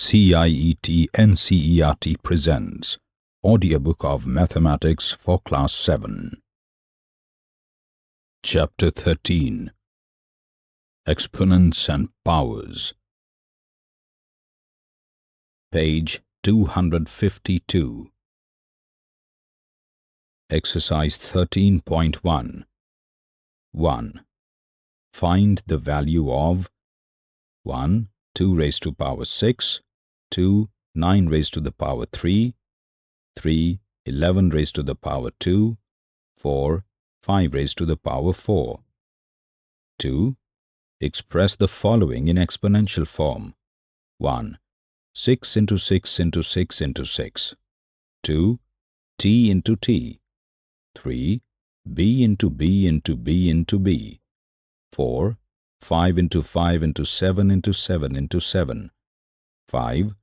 CIET NCERT presents Audiobook of Mathematics for Class 7 Chapter 13 Exponents and Powers Page 252 Exercise 13.1 1. Find the value of 1. 2 raised to power 6, 2, 9 raised to the power 3, 3, 11 raised to the power 2, 4, 5 raised to the power 4. 2. Express the following in exponential form. 1. 6 into 6 into 6 into 6. 2. T into T. 3. B into B into B into B. 4. 5 into 5 into 7 into 7 into 7. 5.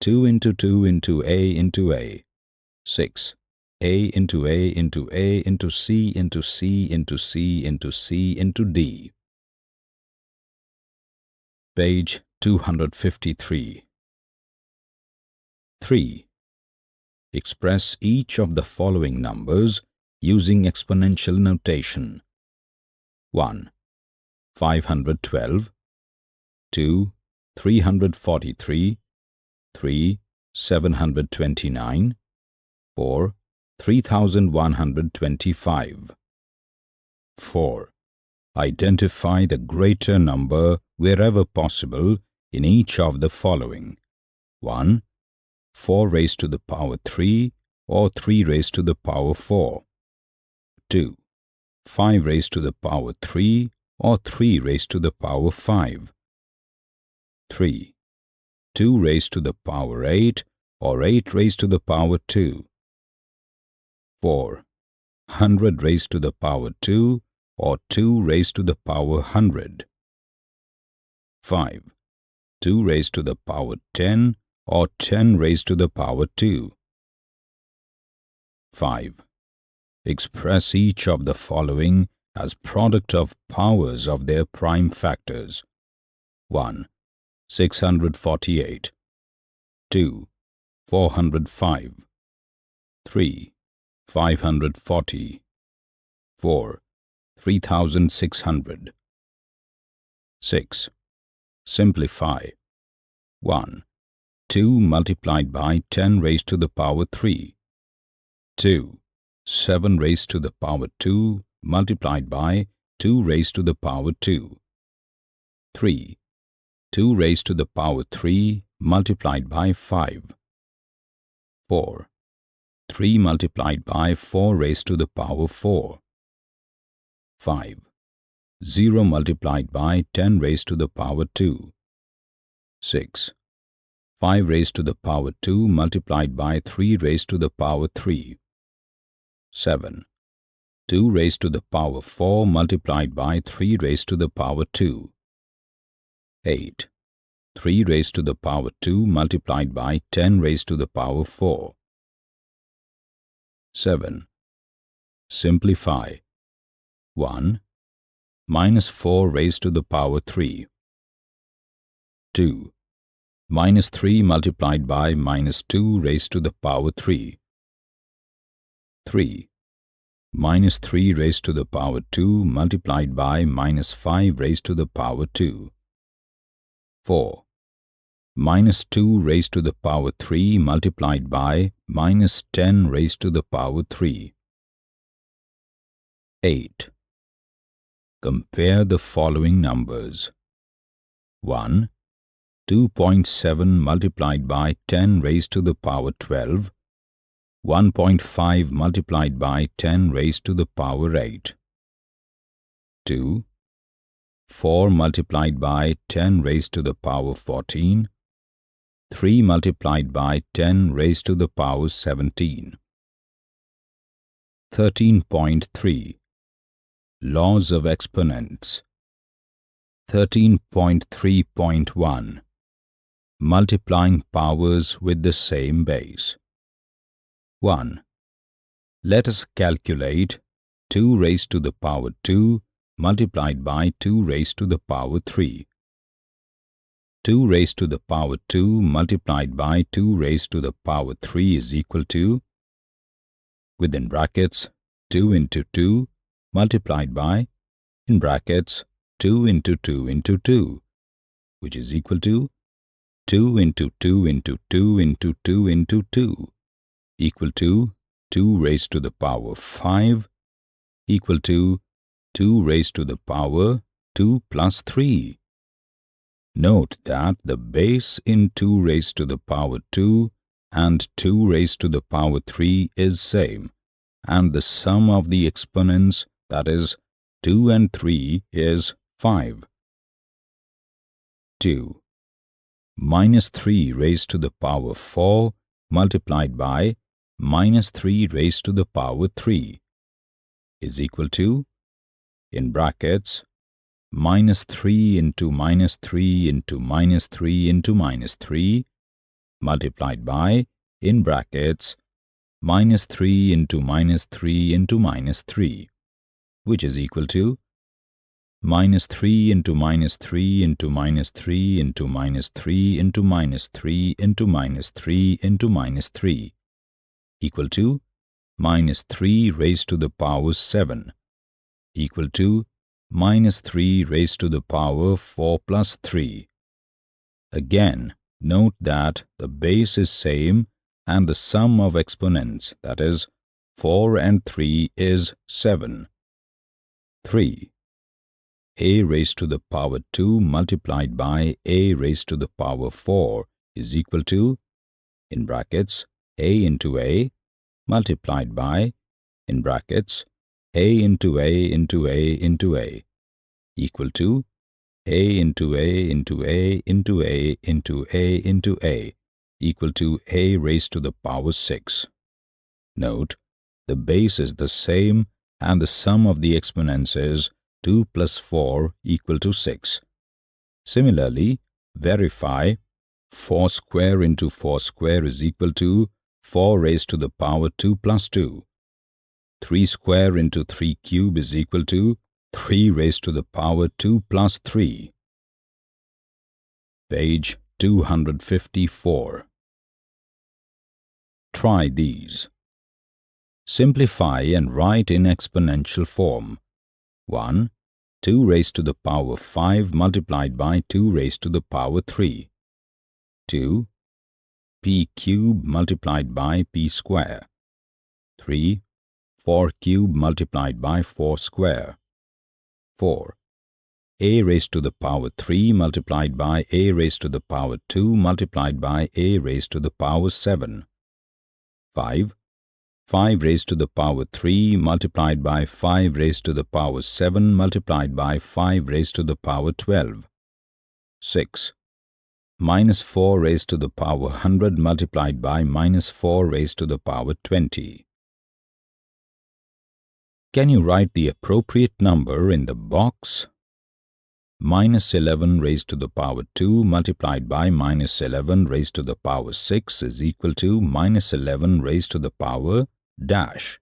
2 into 2 into A into A. 6. A into A into A into C into C into C into C into D. Page 253. 3. Express each of the following numbers using exponential notation. 1. 512 2. 343 3. 729 4. 3125 4. Identify the greater number wherever possible in each of the following 1. 4 raised to the power 3 or 3 raised to the power 4 2. 5 raised to the power 3 or 3 raised to the power 5. 3. 2 raised to the power 8 or 8 raised to the power 2. 4. 100 raised to the power 2 or 2 raised to the power 100. 5. 2 raised to the power 10 or 10 raised to the power 2. 5. Express each of the following as product of powers of their prime factors. 1. 648 2. 405 3. 540 4. 3600 6. Simplify 1. 2 multiplied by 10 raised to the power 3 2. 7 raised to the power 2 multiplied by 2 raised to the power 2. 3. 2 raised to the power 3 multiplied by 5. 4. 3 multiplied by 4 raised to the power 4. 5. 0 multiplied by 10 raised to the power 2. 6. 5 raised to the power 2 multiplied by 3 raised to the power 3. 7. 2 raised to the power 4 multiplied by 3 raised to the power 2. 8. 3 raised to the power 2 multiplied by 10 raised to the power 4. 7. Simplify. 1. Minus 4 raised to the power 3. 2. Minus 3 multiplied by minus 2 raised to the power 3. 3 minus 3 raised to the power 2 multiplied by minus 5 raised to the power 2. 4. Minus 2 raised to the power 3 multiplied by minus 10 raised to the power 3. 8. Compare the following numbers. 1. 2.7 multiplied by 10 raised to the power 12 1.5 multiplied by 10 raised to the power 8. 2. 4 multiplied by 10 raised to the power 14. 3 multiplied by 10 raised to the power 17. 13.3 Laws of Exponents 13.3.1 Multiplying powers with the same base 1. Let us calculate 2 raised to the power 2 multiplied by 2 raised to the power 3. 2 raised to the power 2 multiplied by 2 raised to the power 3 is equal to within brackets 2 into 2 multiplied by in brackets 2 into 2 into 2 which is equal to 2 into 2 into 2 into 2 into 2 equal to 2 raised to the power 5 equal to 2 raised to the power 2 plus 3. Note that the base in 2 raised to the power 2 and 2 raised to the power 3 is same and the sum of the exponents that is 2 and 3 is 5. 2. Minus 3 raised to the power 4 multiplied by minus 3 raised to the power 3 is equal to in brackets minus 3 into minus 3 into minus 3 into minus 3 multiplied by, in brackets, minus 3 into minus 3 into minus 3, which is equal to minus 3 into minus 3 into minus 3 into minus 3 into minus 3 into minus 3 into minus 3 equal to minus 3 raised to the power 7 equal to minus 3 raised to the power 4 plus 3. Again, note that the base is same and the sum of exponents, that is, 4 and 3 is 7. 3. a raised to the power 2 multiplied by a raised to the power 4 is equal to, in brackets, a into a multiplied by, in brackets, a into a into a into a equal to a into a into a into a into a into a equal to a raised to the power 6. Note, the base is the same and the sum of the exponents is 2 plus 4 equal to 6. Similarly, verify 4 square into 4 square is equal to 4 raised to the power 2 plus 2. 3 square into 3 cube is equal to 3 raised to the power 2 plus 3. Page 254. Try these. Simplify and write in exponential form. 1. 2 raised to the power 5 multiplied by 2 raised to the power 3. 2. p cube multiplied by p square. 3. 4 cube multiplied by 4 square. 4. a raised to the power 3 multiplied by a raised to the power 2 multiplied by a raised to the power 7. 5. 5 raised to the power 3 multiplied by 5 raised to the power 7 multiplied by 5 raised to the power 12. 6. Minus 4 raised to the power 100 multiplied by minus 4 raised to the power 20. Can you write the appropriate number in the box? Minus 11 raised to the power 2 multiplied by minus 11 raised to the power 6 is equal to minus 11 raised to the power dash.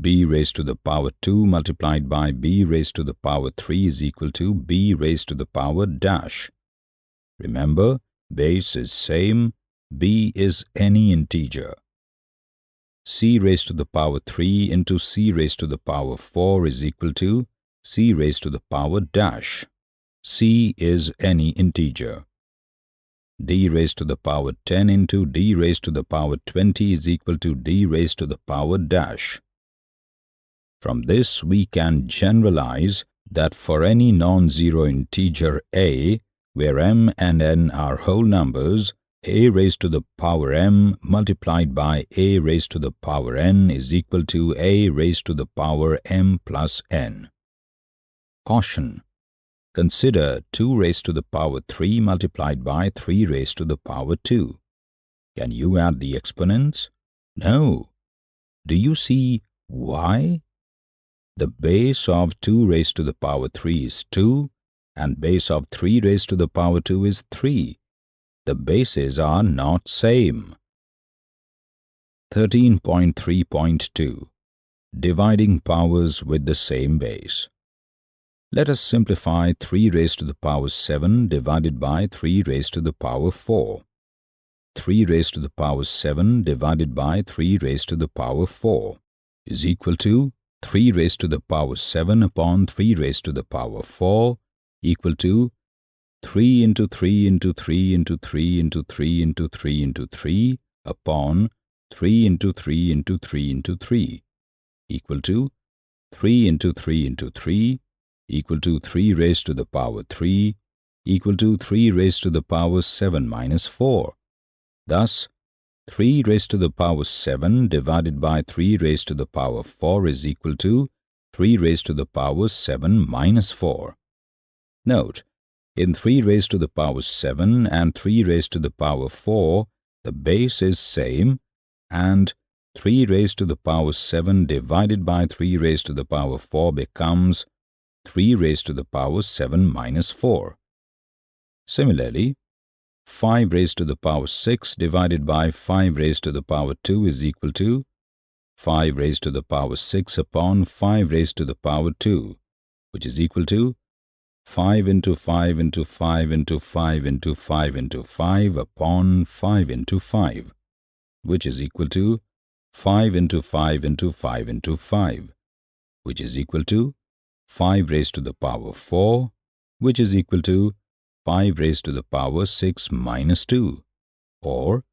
b raised to the power 2 multiplied by b raised to the power 3 is equal to b raised to the power dash. Remember, base is same, b is any integer c raised to the power 3 into c raised to the power 4 is equal to c raised to the power dash. c is any integer. d raised to the power 10 into d raised to the power 20 is equal to d raised to the power dash. From this we can generalize that for any non-zero integer a, where m and n are whole numbers, a raised to the power m multiplied by a raised to the power n is equal to a raised to the power m plus n. Caution. Consider 2 raised to the power 3 multiplied by 3 raised to the power 2. Can you add the exponents? No. Do you see why? The base of 2 raised to the power 3 is 2 and base of 3 raised to the power 2 is 3 the bases are not same. 13.3.2 Dividing powers with the same base Let us simplify 3 raised to the power 7 divided by 3 raised to the power 4. 3 raised to the power 7 divided by 3 raised to the power 4 is equal to 3 raised to the power 7 upon 3 raised to the power 4 equal to 3 into 3 into 3 into 3 into 3 into 3 into 3 upon 3 into 3 into 3 into 3 equal to 3 into 3 into 3 equal to 3 raised to the power 3 equal to 3 raised to the power 7 minus 4. Thus, 3 raised to the power 7 divided by 3 raised to the power 4 is equal to 3 raised to the power 7 minus 4. Note, in 3 raised to the power 7 and 3 raised to the power 4, the base is same and 3 raised to the power 7 divided by 3 raised to the power 4 becomes 3 raised to the power 7 minus 4. Similarly, 5 raised to the power 6 divided by 5 raised to the power 2 is equal to 5 raised to the power 6 upon 5 raised to the power 2, which is equal to 5 into 5 into 5 into 5 into 5 into 5 upon 5 into 5, which is equal to 5 into 5 into 5 into 5, which is equal to 5 raised to the power 4, which is equal to 5 raised to the power 6 minus 2, or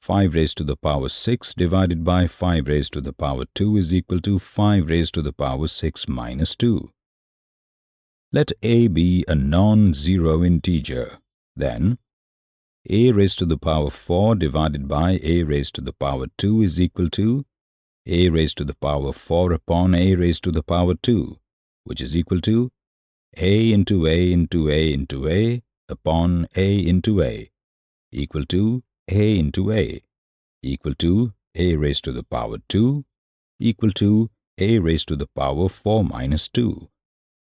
5 raised to the power 6 divided by 5 raised to the power 2 is equal to 5 raised to the power 6 minus 2. Let a be a non-zero integer. Then, a raised to the power 4 divided by a raised to the power 2 is equal to a raised to the power 4 upon a raised to the power 2 which is equal to a into a into a into a upon a into a equal to a into a equal to a raised to the power 2 equal to a raised to the power 4 minus 2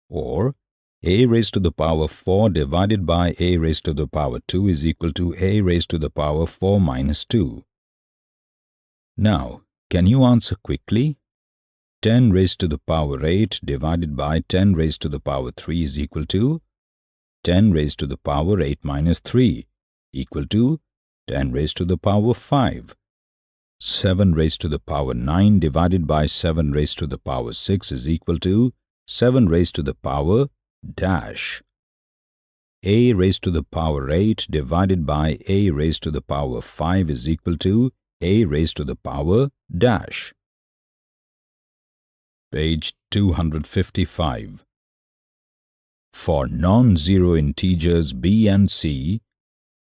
or a raised to the power 4 divided by a raised to the power 2 is equal to a raised to the power 4 minus 2. Now, can you answer quickly? 10 raised to the power 8 divided by 10 raised to the power 3 is equal to 10 raised to the power 8 minus 3 equal to 10 raised to the power 5. 7 raised to the power 9 divided by 7 raised to the power 6 is equal to 7 raised to the power dash. a raised to the power 8 divided by a raised to the power 5 is equal to a raised to the power dash page 255. For non-zero integers b and c,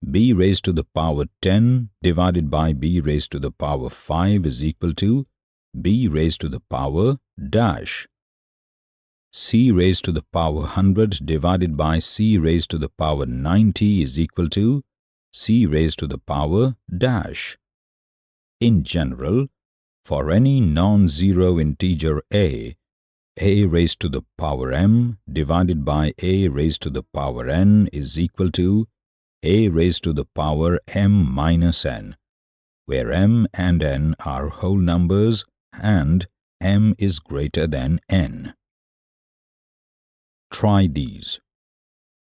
b raised to the power 10 divided by b raised to the power 5 is equal to b raised to the power dash. C raised to the power 100 divided by c raised to the power 90 is equal to c raised to the power dash. In general, for any non-zero integer a, a raised to the power m divided by a raised to the power n is equal to a raised to the power m minus n, where m and n are whole numbers and m is greater than n. Try these.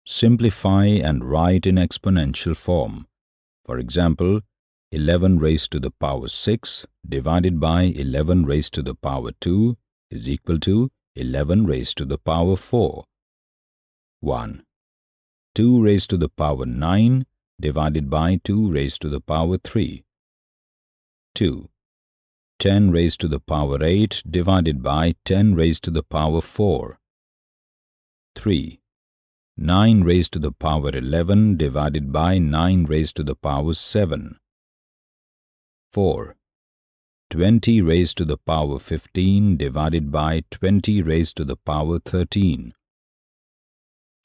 Simplify and write in exponential form. For example, 11 raised to the power 6 divided by 11 raised to the power 2 is equal to 11 raised to the power 4. 1. 2 raised to the power 9 divided by 2 raised to the power 3. 2. 10 raised to the power 8 divided by 10 raised to the power 4. 3. 9 raised to the power 11 divided by 9 raised to the power 7. 4. 20 raised to the power 15 divided by 20 raised to the power 13.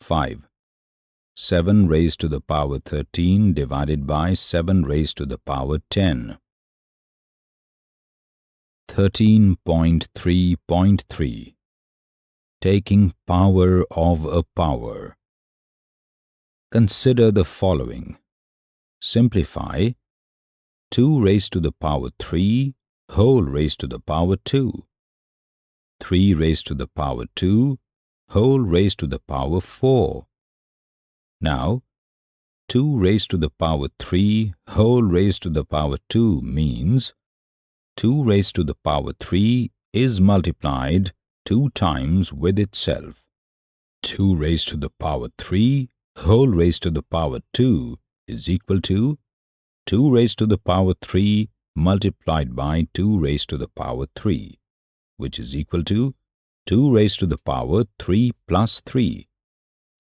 5. 7 raised to the power 13 divided by 7 raised to the power 10. 13.3.3 Taking power of a power Consider the following. Simplify 2 raised to the power 3 whole raised to the power 2. 3 raised to the power 2 whole raised to the power 4. Now, 2 raised to the power 3 whole raised to the power 2 means 2 raised to the power 3 is multiplied 2 times with itself. 2 raised to the power 3 whole raised to the power 2 is equal to 2 raised to the power 3 multiplied by 2 raised to the power 3, which is equal to 2 raised to the power 3 plus 3.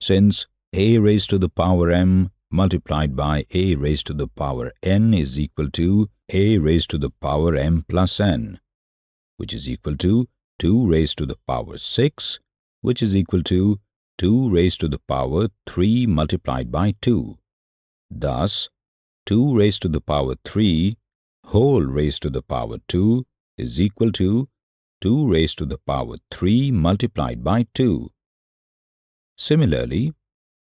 Since a raised to the power m multiplied by a raised to the power n is equal to a raised to the power m plus n, which is equal to 2 raised to the power 6, which is equal to 2 raised to the power 3 multiplied by 2. Thus, 2 raised to the power 3 whole raised to the power 2 is equal to 2 raised to the power 3 multiplied by 2. Similarly,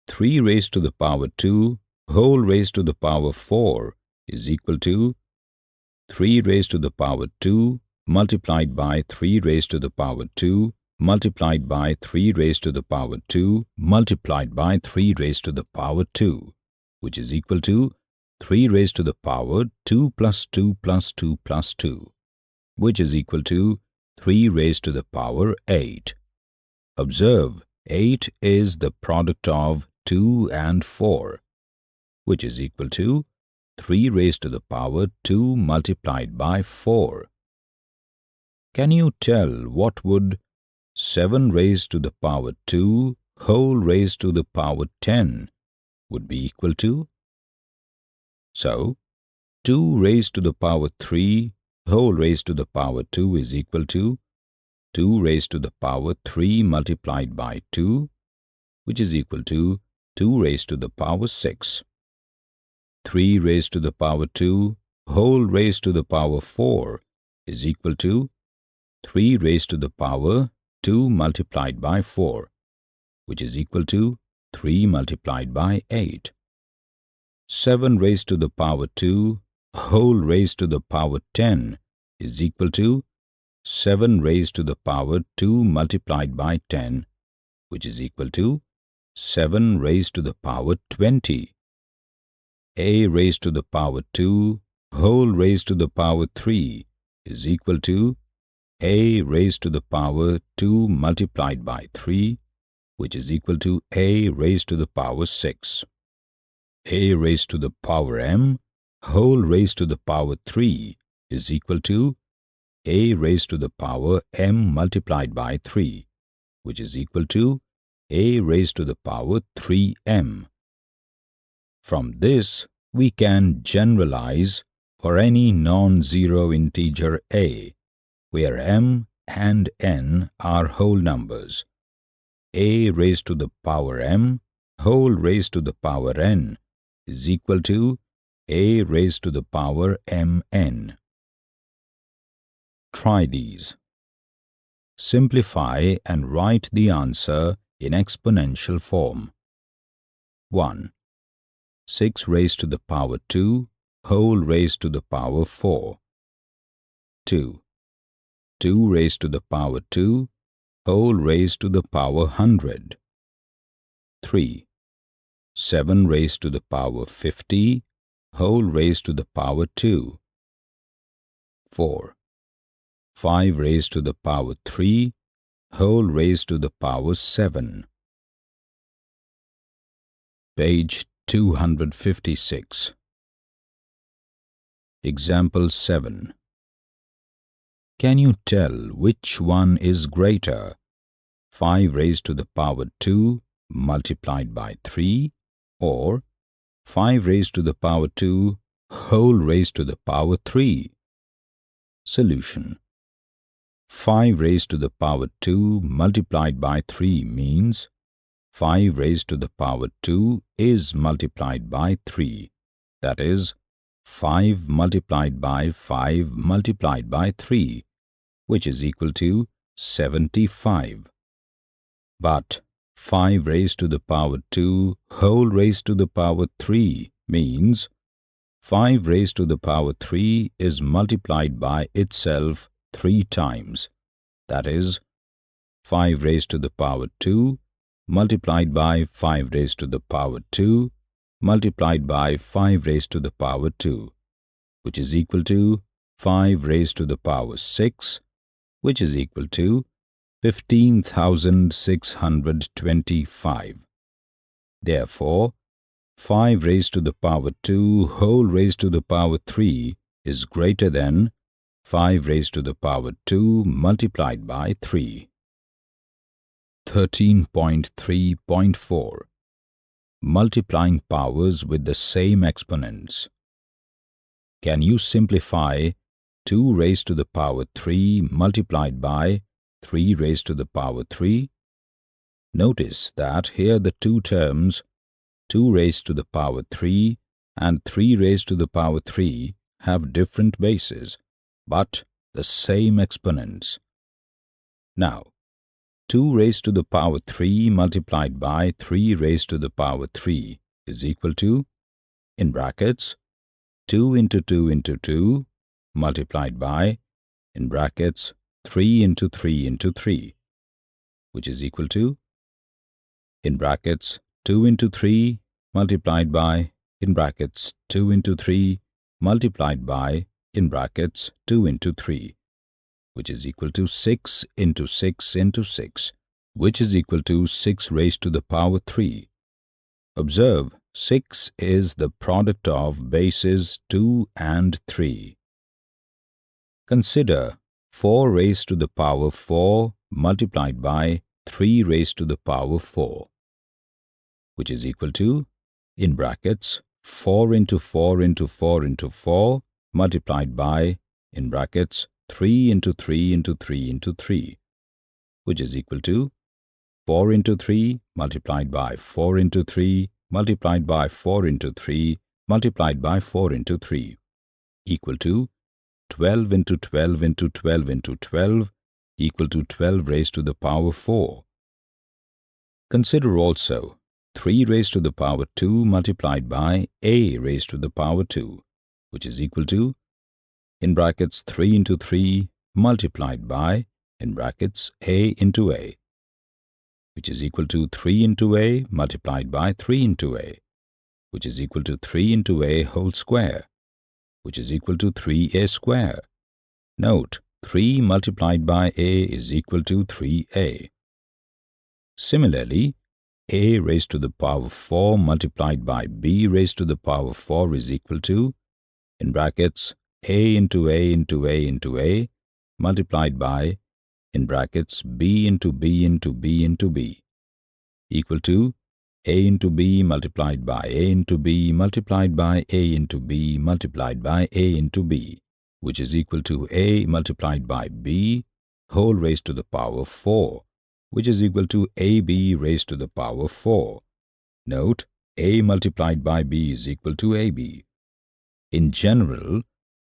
3 raised to the power 2 whole raised to the power 4 is equal to 3 raised to the power 2 multiplied by 3 raised to the power 2 multiplied by 3 raised to the power 2 multiplied by 3 raised to the power 2, which is equal to 3 raised to the power 2 plus 2 plus 2 plus 2, which is equal to 3 raised to the power 8. Observe, 8 is the product of 2 and 4, which is equal to 3 raised to the power 2 multiplied by 4. Can you tell what would 7 raised to the power 2 whole raised to the power 10 would be equal to? So, 2 raised to the power 3 whole raised to the power 2 is equal to 2 raised to the power 3 multiplied by 2, which is equal to 2 raised to the power 6. 3 raised to the power 2 whole raised to the power 4 is equal to 3 raised to the power 2 multiplied by 4, which is equal to 3 multiplied by 8. 7 raised to the power 2 whole raised to the power 10 is equal to 7 raised to the power 2 multiplied by 10, which is equal to 7 raised to the power 20. a raised to the power 2 whole raised to the power 3 is equal to a raised to the power 2 multiplied by 3, which is equal to a raised to the power 6. a raised to the power m whole raised to the power 3 is equal to a raised to the power m multiplied by 3, which is equal to a raised to the power 3m. From this, we can generalize for any non-zero integer a where m and n are whole numbers. a raised to the power m whole raised to the power n is equal to a raised to the power mn. Try these. Simplify and write the answer in exponential form. 1. 6 raised to the power 2 whole raised to the power 4. 2. 2 raised to the power 2 whole raised to the power 100. 3. 7 raised to the power 50 whole raised to the power 2. 4. 5 raised to the power 3 whole raised to the power 7. Page 256 Example 7 can you tell which one is greater? 5 raised to the power 2 multiplied by 3 or 5 raised to the power 2 whole raised to the power 3? Solution 5 raised to the power 2 multiplied by 3 means 5 raised to the power 2 is multiplied by 3. That is, 5 multiplied by 5 multiplied by 3 which is equal to 75. But 5 raised to the power 2 whole raised to the power 3 means 5 raised to the power 3 is multiplied by itself 3 times. That is, 5 raised to the power 2 multiplied by 5 raised to the power 2 multiplied by 5 raised to the power 2 which is equal to 5 raised to the power 6 which is equal to 15,625. Therefore, 5 raised to the power 2 whole raised to the power 3 is greater than 5 raised to the power 2 multiplied by 3. 13.3.4 Multiplying powers with the same exponents. Can you simplify 2 raised to the power 3 multiplied by 3 raised to the power 3? Notice that here the two terms 2 raised to the power 3 and 3 raised to the power 3 have different bases, but the same exponents. Now, 2 raised to the power 3 multiplied by 3 raised to the power 3 is equal to, in brackets, 2 into 2 into 2 multiplied by, in brackets, 3 into 3 into 3, which is equal to, in brackets, 2 into 3 multiplied by, in brackets, 2 into 3 multiplied by, in brackets, 2 into 3, which is equal to 6 into 6 into 6, which is equal to 6 raised to the power 3. Observe, 6 is the product of bases 2 and 3. Consider 4 raised to the power 4 multiplied by 3 raised to the power 4, which is equal to, in brackets, 4 into 4 into 4 into 4 multiplied by, in brackets, 3 into 3 into 3 into 3, which is equal to 4 into 3 multiplied by 4 into 3 multiplied by 4 into 3 multiplied by 4 into 3 equal to 12 into 12 into 12 into 12 equal to 12 raised to the power 4. Consider also 3 raised to the power 2 multiplied by a raised to the power 2, which is equal to in brackets 3 into 3 multiplied by, in brackets, a into a, which is equal to 3 into a multiplied by 3 into a, which is equal to 3 into a whole square, which is equal to 3a square. Note, 3 multiplied by a is equal to 3a. Similarly, a raised to the power of 4 multiplied by b raised to the power of 4 is equal to, in brackets, a into a into a into a multiplied by, in brackets, b into b into b into b equal to a into b multiplied by a into b multiplied by a into b multiplied by a into b, which is equal to a multiplied by b whole raised to the power 4, which is equal to ab raised to the power 4. Note, a multiplied by b is equal to ab. In general,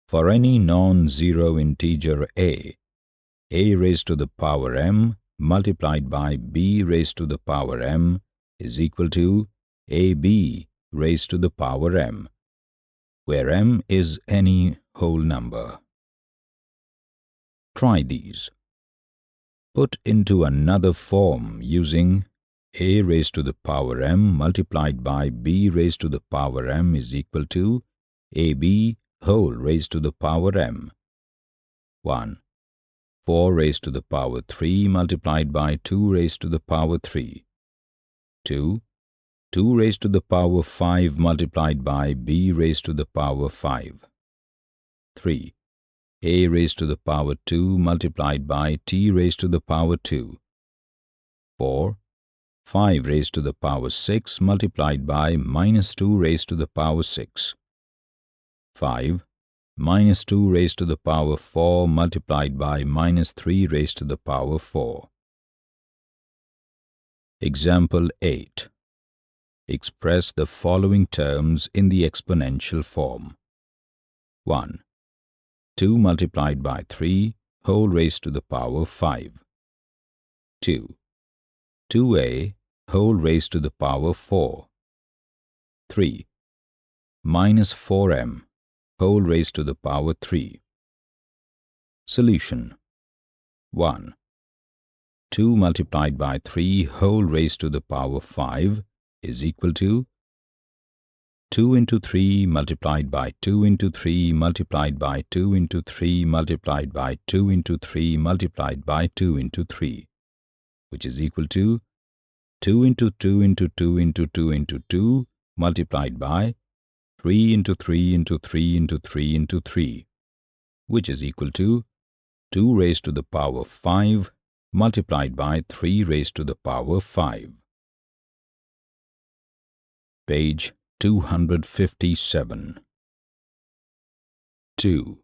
for any non-zero integer a, a raised to the power m multiplied by b raised to the power m is equal to ab raised to the power m, where m is any whole number. Try these. Put into another form using a raised to the power m multiplied by b raised to the power m is equal to ab whole raised to the power m. 1. 4 raised to the power 3 multiplied by 2 raised to the power 3. 2. 2 raised to the power 5 multiplied by b raised to the power 5. 3. a raised to the power 2 multiplied by t raised to the power 2. 4. 5 raised to the power 6 multiplied by minus 2 raised to the power 6. 5 minus 2 raised to the power 4 multiplied by minus 3 raised to the power 4. Example 8. Express the following terms in the exponential form. 1. 2 multiplied by 3 whole raised to the power 5. 2. 2a whole raised to the power 4. 3. Minus 4m whole raised to the power 3. Solution 1. 2 multiplied by 3 whole raised to the power 5 is equal to 2 into 3 multiplied by 2 into 3 multiplied by 2 into 3 multiplied by 2 into 3 multiplied by 2 into 3 which is equal to 2 into 2 into 2 into 2 into 2 multiplied by 3 into 3 into 3 into 3 into 3 which is equal to 2 raised to the power 5 multiplied by 3 raised to the power 5. Page 257 2.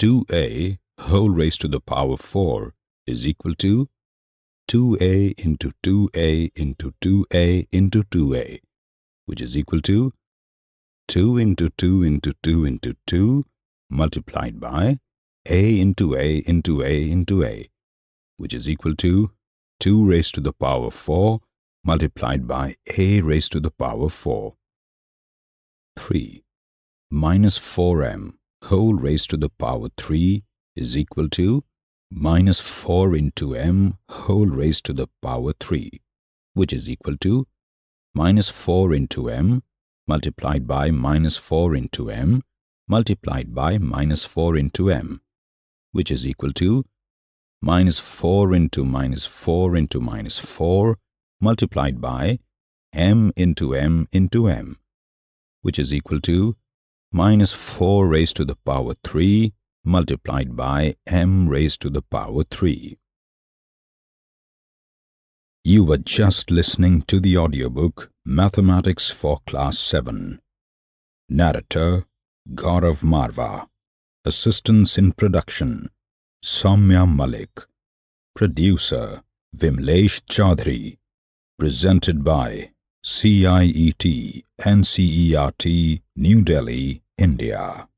2a whole raised to the power 4 is equal to 2a into 2a into 2a into 2a which is equal to 2 into 2 into 2 into 2 multiplied by a into a into a into a which is equal to 2 raised to the power 4 multiplied by a raised to the power 4. 3. Minus 4m whole raised to the power 3 is equal to minus 4 into m whole raised to the power 3, which is equal to minus 4 into m multiplied by minus 4 into m multiplied by minus 4 into m, which is equal to minus 4 into minus 4 into minus 4 multiplied by m into m into m, which is equal to minus 4 raised to the power 3 multiplied by m raised to the power 3. You were just listening to the audiobook Mathematics for Class 7. Narrator Gaurav Marva. Assistance in production Soumya Malik. Producer Vimlesh Chaudhary. Presented by CIET NCERT New Delhi, India.